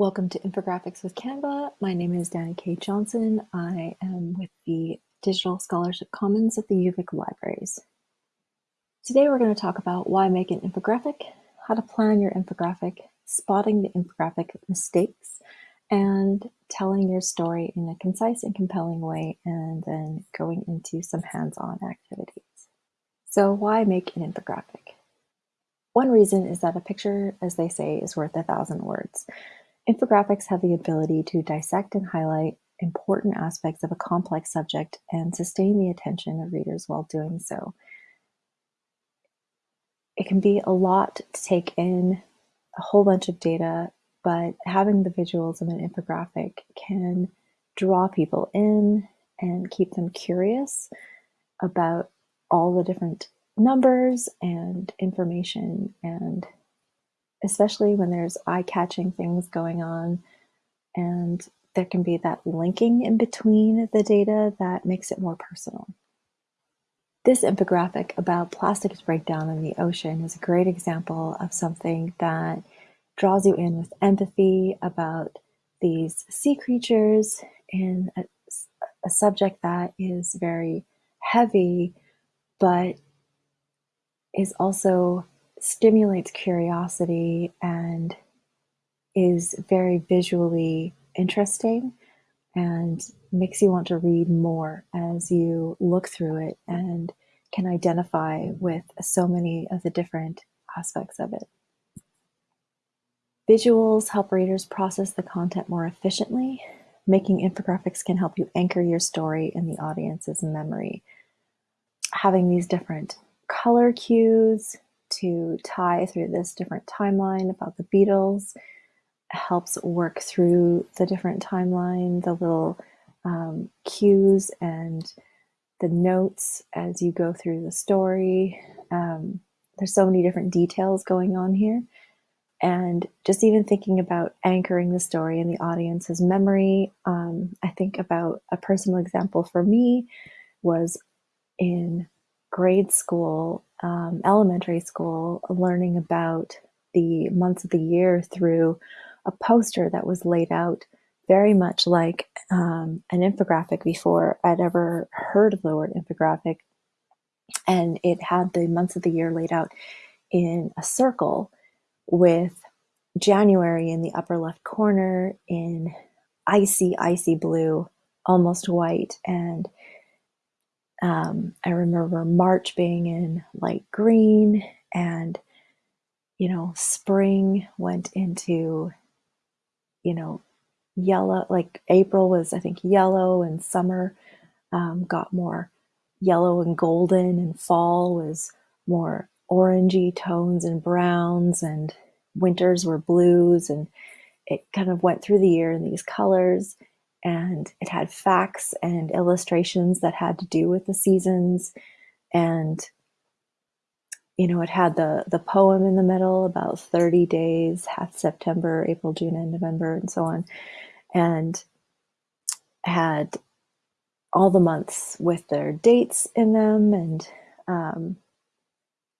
Welcome to Infographics with Canva. My name is Danny K. Johnson. I am with the Digital Scholarship Commons at the UVic Libraries. Today we're going to talk about why make an infographic, how to plan your infographic, spotting the infographic mistakes, and telling your story in a concise and compelling way, and then going into some hands-on activities. So why make an infographic? One reason is that a picture, as they say, is worth a thousand words. Infographics have the ability to dissect and highlight important aspects of a complex subject and sustain the attention of readers while doing so. It can be a lot to take in, a whole bunch of data, but having the visuals of an infographic can draw people in and keep them curious about all the different numbers and information and especially when there's eye-catching things going on and there can be that linking in between the data that makes it more personal. This infographic about plastics breakdown in the ocean is a great example of something that draws you in with empathy about these sea creatures in a, a subject that is very heavy, but is also stimulates curiosity and is very visually interesting and makes you want to read more as you look through it and can identify with so many of the different aspects of it. Visuals help readers process the content more efficiently. Making infographics can help you anchor your story in the audience's memory. Having these different color cues, to tie through this different timeline about the Beatles, helps work through the different timeline, the little um, cues and the notes as you go through the story. Um, there's so many different details going on here. And just even thinking about anchoring the story in the audience's memory, um, I think about a personal example for me was in grade school, um, elementary school, learning about the months of the year through a poster that was laid out very much like um, an infographic before I'd ever heard of the word infographic. And it had the months of the year laid out in a circle with January in the upper left corner in icy, icy blue, almost white, and um, I remember March being in light green and, you know, spring went into, you know, yellow, like April was, I think, yellow and summer um, got more yellow and golden and fall was more orangey tones and browns and winters were blues and it kind of went through the year in these colors and it had facts and illustrations that had to do with the seasons. And you know it had the the poem in the middle about 30 days half september april june and november and so on. And had all the months with their dates in them. And um,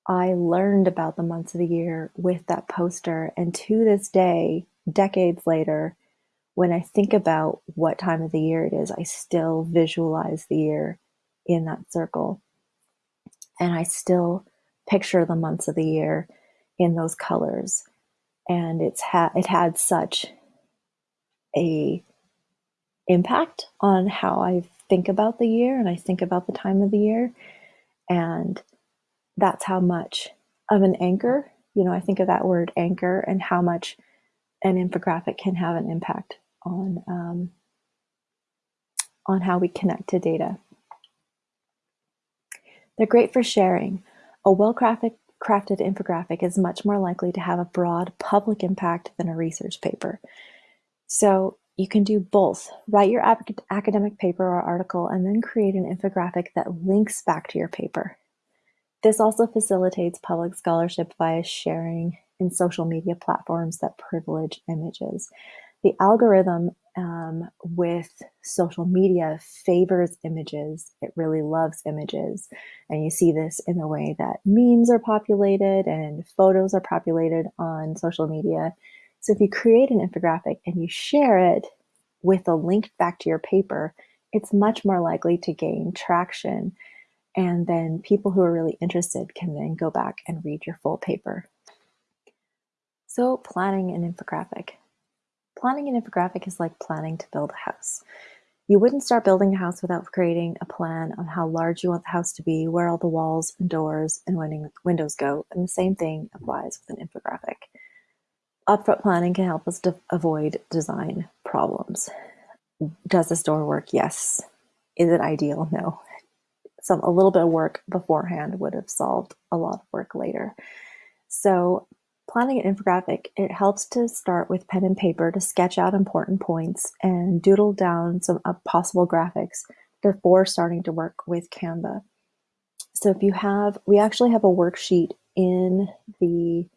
i learned about the months of the year with that poster. And to this day decades later when I think about what time of the year it is, I still visualize the year in that circle. And I still picture the months of the year in those colors. And it's ha- it had such a impact on how I think about the year and I think about the time of the year. And that's how much of an anchor, you know, I think of that word anchor and how much an infographic can have an impact on um, on how we connect to data. They're great for sharing. A well-crafted crafted infographic is much more likely to have a broad public impact than a research paper. So you can do both. Write your academic paper or article and then create an infographic that links back to your paper. This also facilitates public scholarship via sharing in social media platforms that privilege images the algorithm um, with social media favors images. It really loves images. And you see this in the way that memes are populated and photos are populated on social media. So if you create an infographic and you share it with a link back to your paper, it's much more likely to gain traction. And then people who are really interested can then go back and read your full paper. So planning an infographic. Planning an infographic is like planning to build a house. You wouldn't start building a house without creating a plan on how large you want the house to be, where all the walls and doors and windows go, and the same thing applies with an infographic. Upfront planning can help us to avoid design problems. Does this door work? Yes. Is it ideal? No. Some a little bit of work beforehand would have solved a lot of work later. So Planning an infographic, it helps to start with pen and paper to sketch out important points and doodle down some possible graphics before starting to work with Canva. So if you have, we actually have a worksheet in the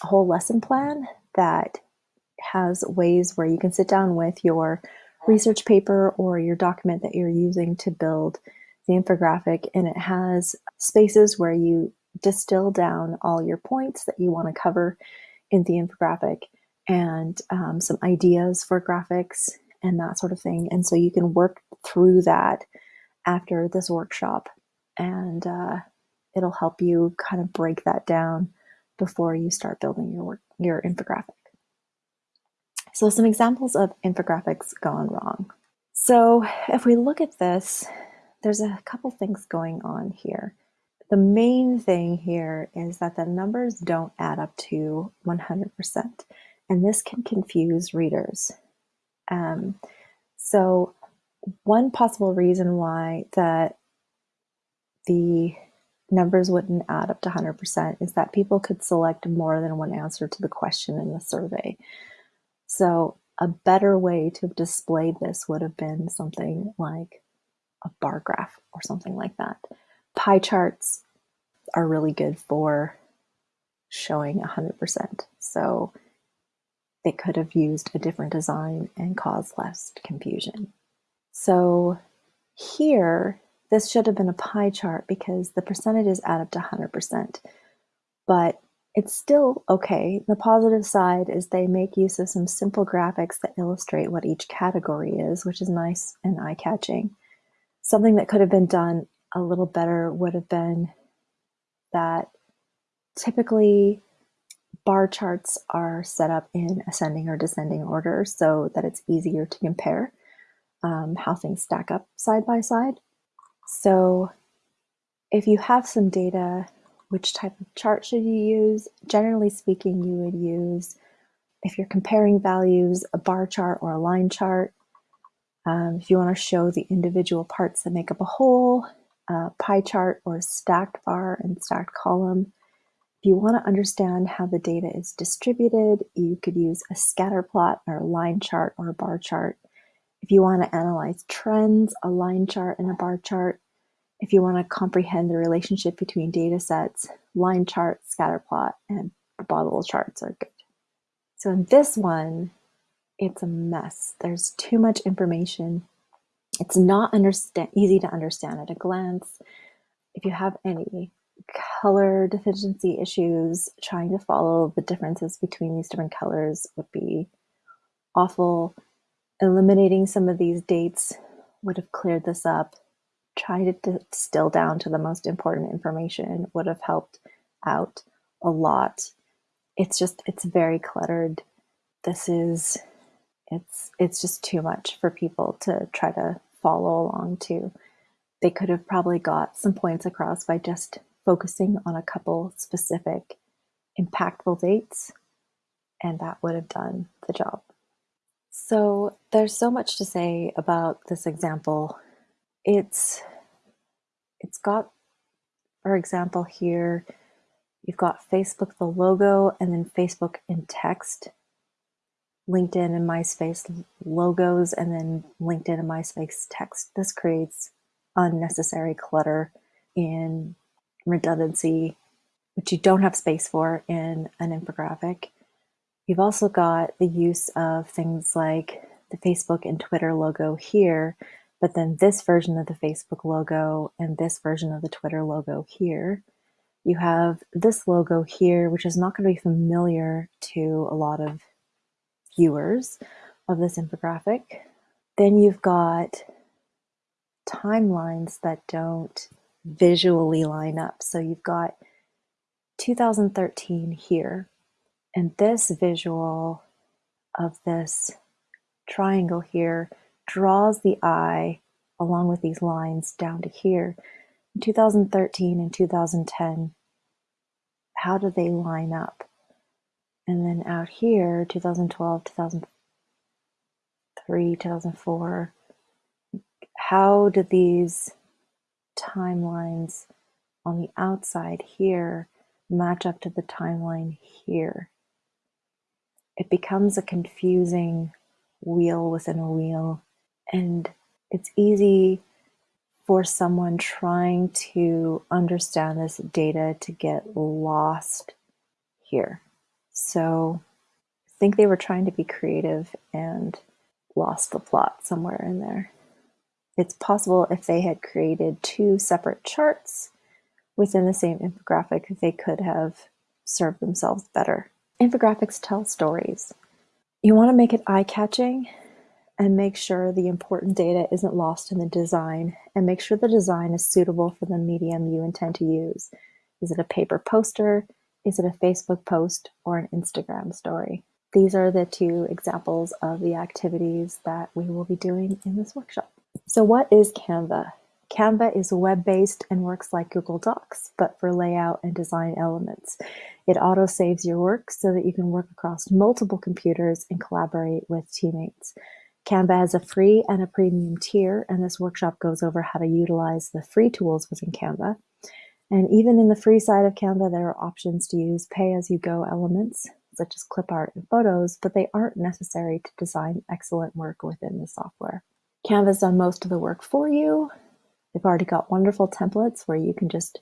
whole lesson plan that has ways where you can sit down with your research paper or your document that you're using to build the infographic and it has spaces where you distill down all your points that you want to cover in the infographic and um, some ideas for graphics and that sort of thing. And so you can work through that after this workshop and uh, it'll help you kind of break that down before you start building your work, your infographic. So some examples of infographics gone wrong. So if we look at this, there's a couple things going on here. The main thing here is that the numbers don't add up to 100%, and this can confuse readers. Um, so one possible reason why that the numbers wouldn't add up to 100% is that people could select more than one answer to the question in the survey. So a better way to have displayed this would have been something like a bar graph or something like that. Pie charts are really good for showing 100%. So they could have used a different design and caused less confusion. So here, this should have been a pie chart because the percentages add up to 100%. But it's still okay. The positive side is they make use of some simple graphics that illustrate what each category is, which is nice and eye-catching. Something that could have been done a little better would have been that typically bar charts are set up in ascending or descending order so that it's easier to compare um, how things stack up side by side. So if you have some data, which type of chart should you use? Generally speaking, you would use, if you're comparing values, a bar chart or a line chart. Um, if you want to show the individual parts that make up a whole, a pie chart or stacked bar and stacked column. If you want to understand how the data is distributed, you could use a scatter plot or a line chart or a bar chart. If you want to analyze trends, a line chart and a bar chart. If you want to comprehend the relationship between data sets, line chart, scatter plot, and bubble charts are good. So in this one, it's a mess. There's too much information it's not understand easy to understand at a glance. If you have any color deficiency issues, trying to follow the differences between these different colors would be awful. Eliminating some of these dates would have cleared this up. Trying to distill down to the most important information would have helped out a lot. It's just, it's very cluttered. This is, it's, it's just too much for people to try to follow along too. They could have probably got some points across by just focusing on a couple specific impactful dates, and that would have done the job. So there's so much to say about this example. It's it's got, for example, here you've got Facebook the logo and then Facebook in text LinkedIn and MySpace logos and then LinkedIn and MySpace text. This creates unnecessary clutter and redundancy, which you don't have space for in an infographic. You've also got the use of things like the Facebook and Twitter logo here, but then this version of the Facebook logo and this version of the Twitter logo here. You have this logo here, which is not going to be familiar to a lot of viewers of this infographic. Then you've got timelines that don't visually line up. So you've got 2013 here, and this visual of this triangle here draws the eye along with these lines down to here. In 2013 and 2010, how do they line up? And then out here, 2012, 2003, 2004, how do these timelines on the outside here match up to the timeline here? It becomes a confusing wheel within a wheel. And it's easy for someone trying to understand this data to get lost here. So I think they were trying to be creative and lost the plot somewhere in there. It's possible if they had created two separate charts within the same infographic, they could have served themselves better. Infographics tell stories. You want to make it eye-catching and make sure the important data isn't lost in the design and make sure the design is suitable for the medium you intend to use. Is it a paper poster? Is it a Facebook post or an Instagram story? These are the two examples of the activities that we will be doing in this workshop. So what is Canva? Canva is web-based and works like Google Docs, but for layout and design elements. It auto-saves your work so that you can work across multiple computers and collaborate with teammates. Canva has a free and a premium tier, and this workshop goes over how to utilize the free tools within Canva. And even in the free side of Canva, there are options to use pay-as-you-go elements, such as clip art and photos, but they aren't necessary to design excellent work within the software. Canva's done most of the work for you. They've already got wonderful templates where you can just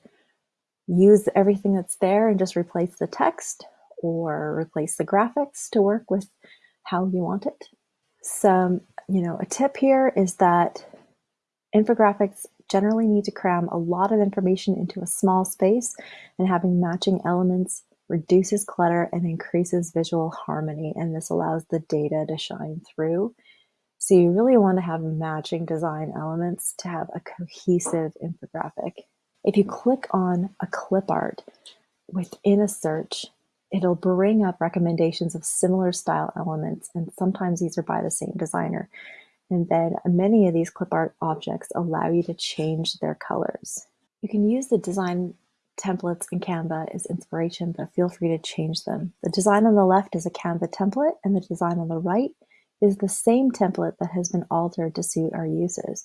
use everything that's there and just replace the text or replace the graphics to work with how you want it some, you know, a tip here is that infographics generally need to cram a lot of information into a small space and having matching elements reduces clutter and increases visual harmony and this allows the data to shine through. So you really want to have matching design elements to have a cohesive infographic. If you click on a clip art within a search, it'll bring up recommendations of similar style elements, and sometimes these are by the same designer. And then many of these clip art objects allow you to change their colors. You can use the design templates in Canva as inspiration, but feel free to change them. The design on the left is a Canva template, and the design on the right is the same template that has been altered to suit our uses.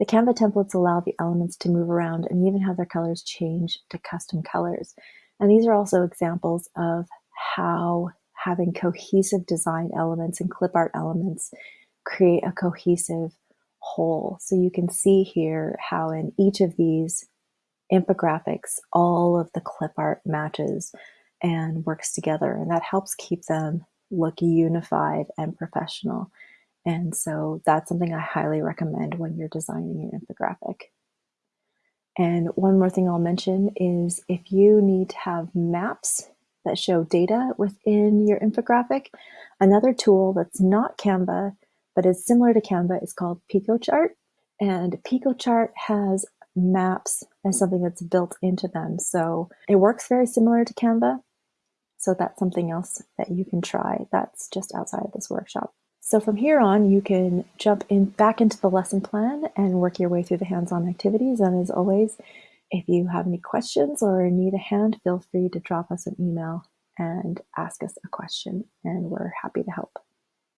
The Canva templates allow the elements to move around and even have their colors change to custom colors. And these are also examples of how having cohesive design elements and clip art elements create a cohesive whole. So you can see here how in each of these infographics, all of the clip art matches and works together. And that helps keep them look unified and professional. And so that's something I highly recommend when you're designing an infographic. And one more thing I'll mention is if you need to have maps that show data within your infographic, another tool that's not Canva, but is similar to Canva is called Piktochart. And Piktochart has maps as something that's built into them. So it works very similar to Canva. So that's something else that you can try that's just outside of this workshop. So from here on, you can jump in back into the lesson plan and work your way through the hands-on activities. And as always, if you have any questions or need a hand, feel free to drop us an email and ask us a question, and we're happy to help.